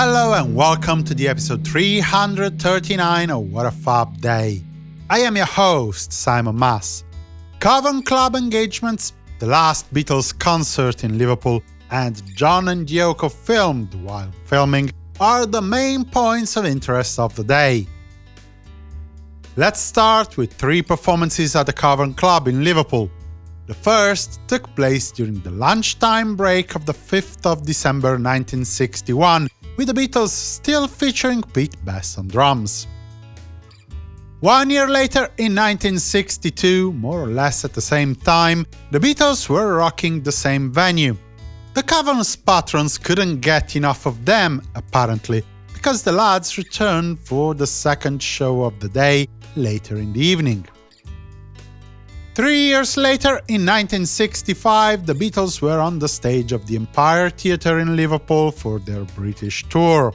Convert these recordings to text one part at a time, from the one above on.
Hello and welcome to the episode 339 of What a Fab Day. I am your host, Simon Mas. Cavern Club engagements, the last Beatles concert in Liverpool, and John and Yoko filmed while filming are the main points of interest of the day. Let's start with three performances at the Cavern Club in Liverpool. The first took place during the lunchtime break of the 5th of December 1961, with the Beatles still featuring Pete Best on drums. One year later, in 1962, more or less at the same time, the Beatles were rocking the same venue. The Cavern's patrons couldn't get enough of them, apparently, because the lads returned for the second show of the day later in the evening. Three years later, in 1965, the Beatles were on the stage of the Empire Theatre in Liverpool for their British tour.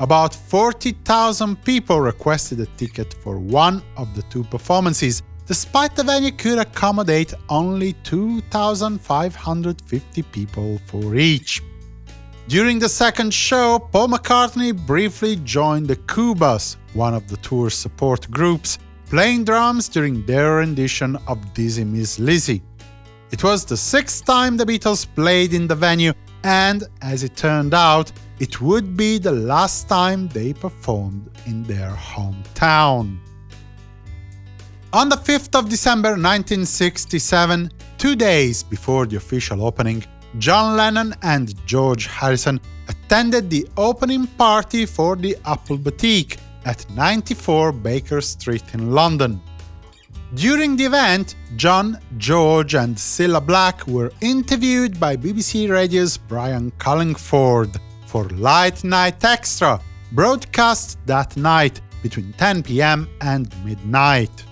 About 40,000 people requested a ticket for one of the two performances, despite the venue could accommodate only 2,550 people for each. During the second show, Paul McCartney briefly joined the Koobas, one of the tour's support groups, playing drums during their rendition of Dizzy Miss Lizzy. It was the sixth time the Beatles played in the venue, and, as it turned out, it would be the last time they performed in their hometown. On the 5th of December 1967, two days before the official opening, John Lennon and George Harrison attended the opening party for the Apple Boutique at 94 Baker Street in London. During the event, John, George and Cilla Black were interviewed by BBC Radio's Brian Cullingford for Late Night Extra, broadcast that night between 10 pm and midnight.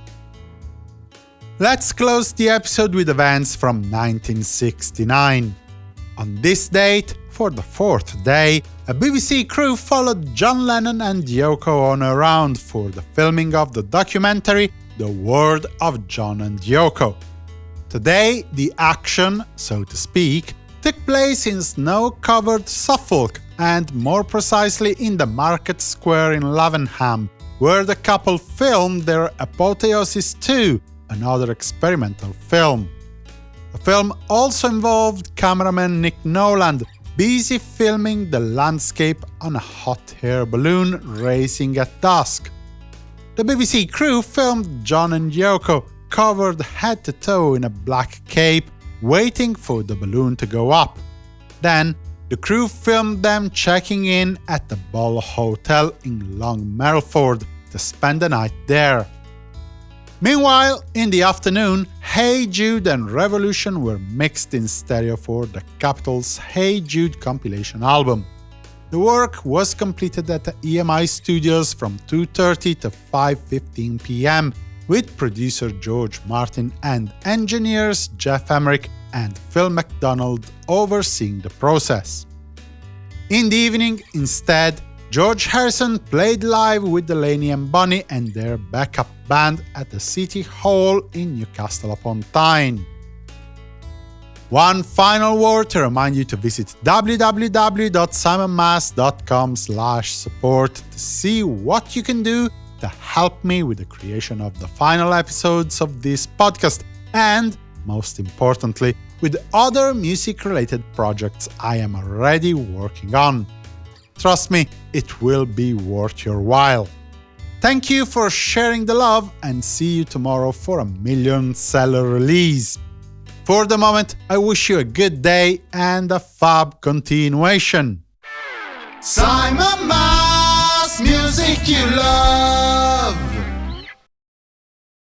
Let's close the episode with events from 1969. On this date, for the fourth day, a BBC crew followed John Lennon and Yoko Ono around for the filming of the documentary The World of John and Yoko. Today, the action, so to speak, took place in snow-covered Suffolk, and more precisely in the Market Square in Lavenham, where the couple filmed their Apotheosis 2, another experimental film. The film also involved cameraman Nick Knowland, busy filming the landscape on a hot air balloon racing at dusk. The BBC crew filmed John and Yoko, covered head to toe in a black cape, waiting for the balloon to go up. Then, the crew filmed them checking in at the Bull Hotel in Long Melford to spend the night there. Meanwhile, in the afternoon, Hey Jude and Revolution were mixed in stereo for the Capitol's Hey Jude compilation album. The work was completed at the EMI Studios from 2.30 to 5.15 pm, with producer George Martin and engineers Geoff Emerick and Phil McDonald overseeing the process. In the evening, instead, George Harrison played live with Delaney and Bonnie and their backup band at the City Hall in Newcastle upon Tyne. One final word to remind you to visit www.simonmas.com support to see what you can do to help me with the creation of the final episodes of this podcast and, most importantly, with other music-related projects I am already working on. Trust me, it will be worth your while. Thank you for sharing the love and see you tomorrow for a million seller release. For the moment, I wish you a good day and a fab continuation. Simon Mas, music you love.